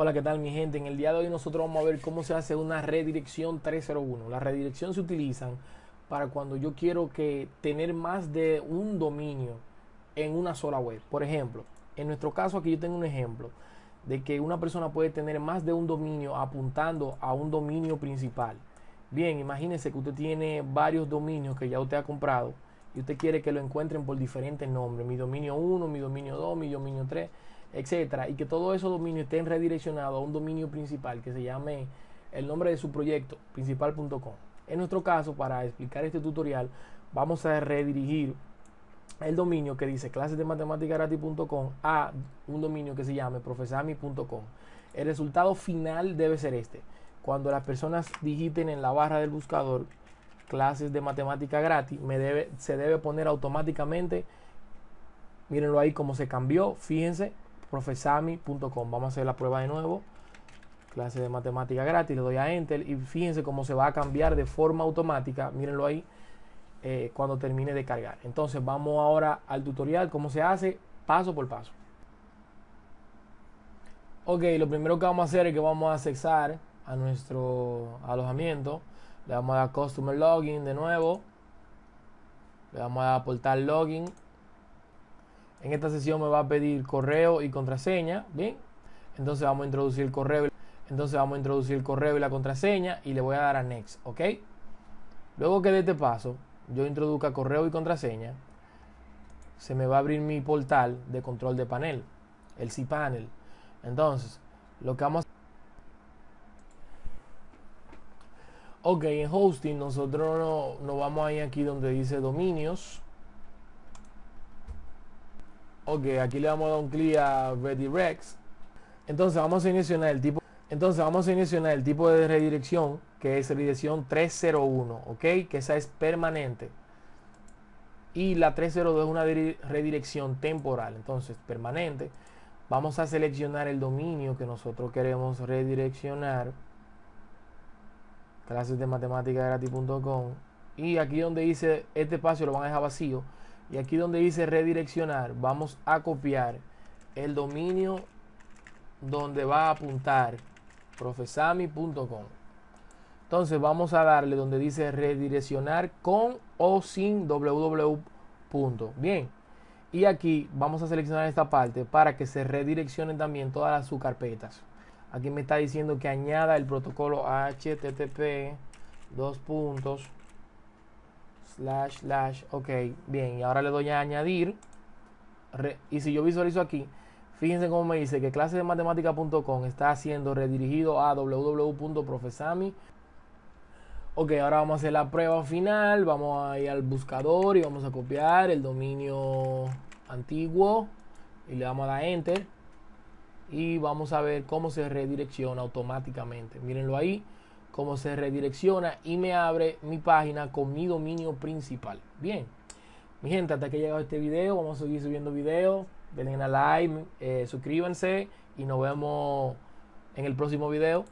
Hola, ¿qué tal mi gente? En el día de hoy nosotros vamos a ver cómo se hace una redirección 301. La redirección se utilizan para cuando yo quiero que tener más de un dominio en una sola web. Por ejemplo, en nuestro caso aquí yo tengo un ejemplo de que una persona puede tener más de un dominio apuntando a un dominio principal. Bien, imagínense que usted tiene varios dominios que ya usted ha comprado y usted quiere que lo encuentren por diferentes nombres. Mi dominio 1, mi dominio 2, mi dominio 3 etcétera, y que todos esos dominios estén redireccionados a un dominio principal que se llame el nombre de su proyecto, principal.com. En nuestro caso, para explicar este tutorial, vamos a redirigir el dominio que dice clases de gratis.com a un dominio que se llame profesami.com. El resultado final debe ser este. Cuando las personas digiten en la barra del buscador clases de matemática gratis, me debe, se debe poner automáticamente. Mírenlo ahí cómo se cambió. Fíjense, profesami.com. Vamos a hacer la prueba de nuevo. Clase de matemática gratis, le doy a Enter y fíjense cómo se va a cambiar de forma automática. Mírenlo ahí eh, cuando termine de cargar. Entonces vamos ahora al tutorial, cómo se hace paso por paso. Ok, lo primero que vamos a hacer es que vamos a accesar a nuestro alojamiento. Le vamos a dar Customer Login de nuevo. Le vamos a dar Portal Login en esta sesión me va a pedir correo y contraseña, ¿bien? Entonces vamos a introducir el correo, entonces vamos a introducir el correo y la contraseña y le voy a dar a next, ¿ok? Luego que de este paso yo introduzca correo y contraseña, se me va a abrir mi portal de control de panel, el cPanel. Entonces, lo que vamos a Ok, en hosting nosotros nos no vamos a aquí donde dice dominios Ok, aquí le vamos a dar un clic a Redirects. Entonces vamos a seleccionar el tipo. Entonces vamos a seleccionar el tipo de redirección que es redirección 301, ok, que esa es permanente. Y la 302 es una redirección temporal, entonces permanente. Vamos a seleccionar el dominio que nosotros queremos redireccionar. Clases de matemática gratis.com. Y aquí donde dice este espacio lo van a dejar vacío y aquí donde dice redireccionar, vamos a copiar el dominio donde va a apuntar profesami.com. Entonces vamos a darle donde dice redireccionar con o sin www. Bien. Y aquí vamos a seleccionar esta parte para que se redireccionen también todas las subcarpetas. Aquí me está diciendo que añada el protocolo HTTP dos puntos slash, slash, ok, bien, y ahora le doy a añadir, y si yo visualizo aquí, fíjense cómo me dice que clase de matemática.com está siendo redirigido a www.profesami. Ok, ahora vamos a hacer la prueba final, vamos a ir al buscador y vamos a copiar el dominio antiguo y le damos a dar enter y vamos a ver cómo se redirecciona automáticamente. Mírenlo ahí cómo se redirecciona y me abre mi página con mi dominio principal. Bien, mi gente, hasta que llegado este video, vamos a seguir subiendo videos. Denle a like, eh, suscríbanse y nos vemos en el próximo video.